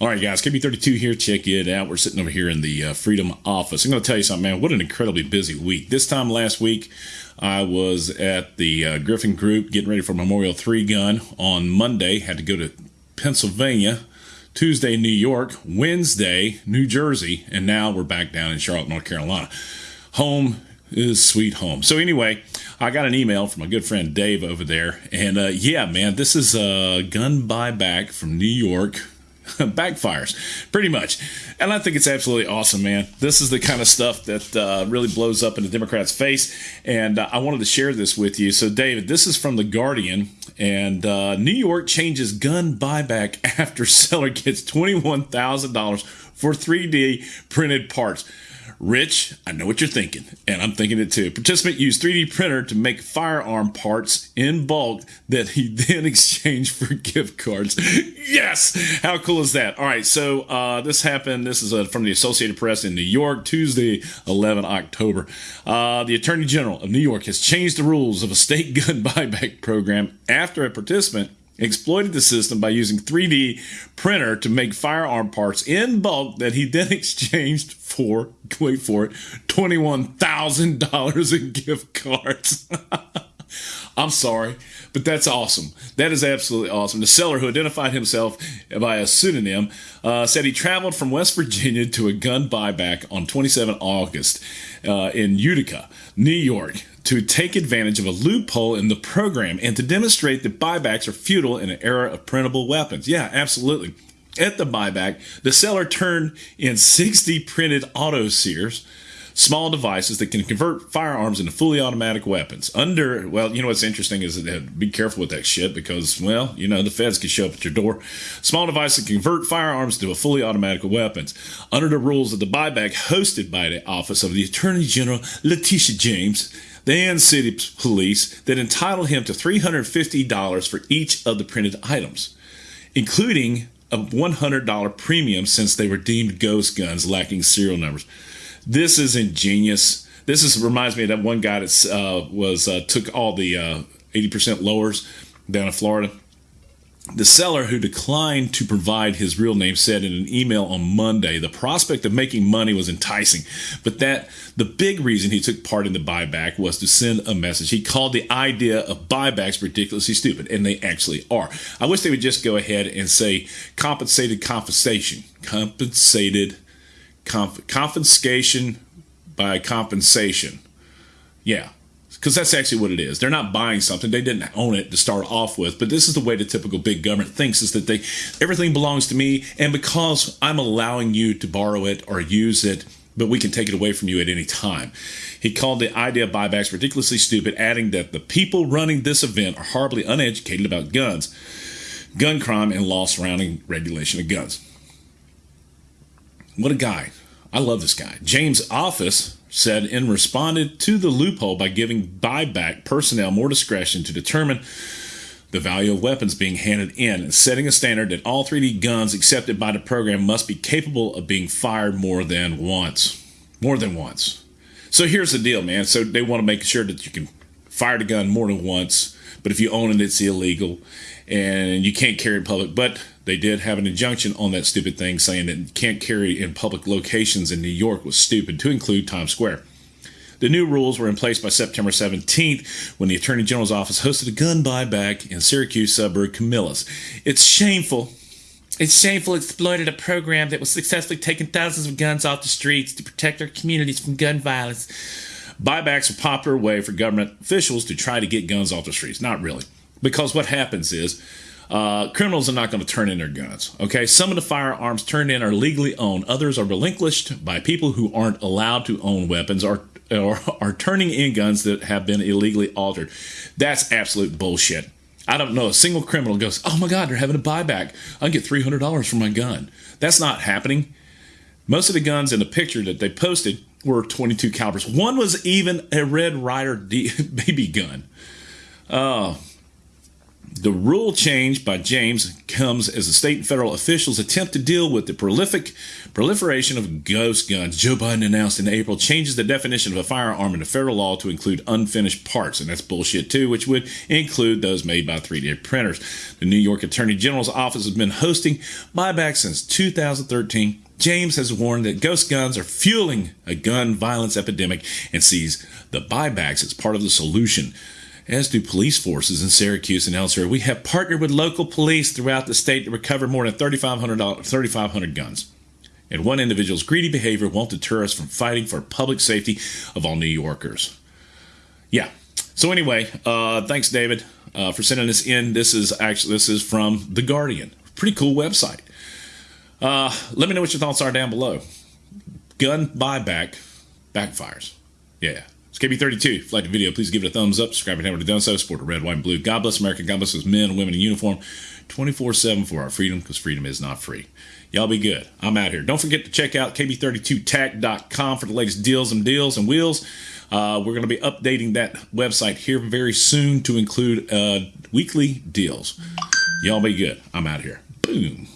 All right, guys, KB32 here. Check it out. We're sitting over here in the uh, Freedom office. I'm going to tell you something, man. What an incredibly busy week. This time last week, I was at the uh, Griffin Group getting ready for Memorial 3 gun on Monday. Had to go to Pennsylvania. Tuesday, New York. Wednesday, New Jersey. And now we're back down in Charlotte, North Carolina. Home is sweet home. So, anyway, I got an email from my good friend Dave over there. And uh, yeah, man, this is a gun buyback from New York backfires pretty much. And I think it's absolutely awesome, man. This is the kind of stuff that uh, really blows up in the Democrats' face. And uh, I wanted to share this with you. So, David, this is from The Guardian. And uh, New York changes gun buyback after seller gets $21,000 for 3D printed parts. Rich, I know what you're thinking, and I'm thinking it too. Participant used 3D printer to make firearm parts in bulk that he then exchanged for gift cards. yes! How cool is that? All right, so uh, this happened. This is uh, from the Associated Press in New York, Tuesday, 11 October. Uh, the Attorney General of New York has changed the rules of a state gun buyback program after a participant exploited the system by using 3D printer to make firearm parts in bulk that he then exchanged for, wait for it, $21,000 in gift cards. I'm sorry, but that's awesome. That is absolutely awesome. The seller, who identified himself by a pseudonym, uh, said he traveled from West Virginia to a gun buyback on 27 August uh, in Utica, New York, to take advantage of a loophole in the program and to demonstrate that buybacks are futile in an era of printable weapons. Yeah, absolutely. At the buyback, the seller turned in 60 printed auto sears small devices that can convert firearms into fully automatic weapons. Under, well, you know what's interesting is that be careful with that shit because, well, you know, the feds can show up at your door. Small devices that convert firearms to a fully automatic weapons. Under the rules of the buyback hosted by the Office of the Attorney General, Letitia James, the Ann City Police, that entitle him to $350 for each of the printed items, including a $100 premium since they were deemed ghost guns lacking serial numbers. This is ingenious. This is reminds me of that one guy that uh, was uh, took all the uh, eighty percent lowers down in Florida. The seller who declined to provide his real name said in an email on Monday the prospect of making money was enticing, but that the big reason he took part in the buyback was to send a message. He called the idea of buybacks ridiculously stupid, and they actually are. I wish they would just go ahead and say compensated compensation. Compensated conf- confiscation by compensation. Yeah, because that's actually what it is. They're not buying something; they didn't own it to start off with. But this is the way the typical big government thinks: is that they everything belongs to me, and because I'm allowing you to borrow it or use it, but we can take it away from you at any time. He called the idea of buybacks ridiculously stupid, adding that the people running this event are horribly uneducated about guns, gun crime, and law surrounding regulation of guns. What a guy. I love this guy. James Office said and responded to the loophole by giving buyback personnel more discretion to determine the value of weapons being handed in and setting a standard that all 3D guns accepted by the program must be capable of being fired more than once. More than once. So here's the deal, man. So they want to make sure that you can fire a gun more than once, but if you own it, it's illegal and you can't carry in public. But they did have an injunction on that stupid thing saying that you can't carry in public locations in New York was stupid, to include Times Square. The new rules were in place by September 17th when the Attorney General's office hosted a gun buyback in Syracuse suburb Camillus. It's shameful. It's shameful it exploited a program that was successfully taking thousands of guns off the streets to protect our communities from gun violence. Buybacks are a popular way for government officials to try to get guns off the streets. Not really. Because what happens is uh, criminals are not going to turn in their guns. Okay, some of the firearms turned in are legally owned. Others are relinquished by people who aren't allowed to own weapons or or are turning in guns that have been illegally altered. That's absolute bullshit. I don't know a single criminal goes, "Oh my God, they're having a buyback. I can get three hundred dollars for my gun." That's not happening. Most of the guns in the picture that they posted were 22 calibers. One was even a Red Ryder D- BB gun. Oh, The rule change by James comes as the state and federal officials attempt to deal with the prolific proliferation of ghost guns. Joe Biden announced in April changes the definition of a firearm in the federal law to include unfinished parts, and that's bullshit too, which would include those made by 3D printers. The New York Attorney General's office has been hosting buybacks since 2013. James has warned that ghost guns are fueling a gun violence epidemic and sees the buybacks as part of the solution as do police forces in Syracuse and elsewhere. We have partnered with local police throughout the state to recover more than 3,500 3,500 guns. And one individual's greedy behavior won't deter us from fighting for public safety of all New Yorkers. Yeah. So anyway, uh, thanks, David, uh, for sending this in. This is actually this is from the Guardian. Pretty cool website. Uh, let me know what your thoughts are down below. Gun buyback backfires. Yeah. It's KB32. If you like the video, please give it a thumbs up. Subscribe if you haven't done so. Support the red, white, and blue. God bless America. God bless those men and women in uniform 24 7 for our freedom because freedom is not free. Y'all be good. I'm out here. Don't forget to check out kb32tac.com for the latest deals and deals and wheels. Uh, we're going to be updating that website here very soon to include uh, weekly deals. Y'all be good. I'm out here. Boom.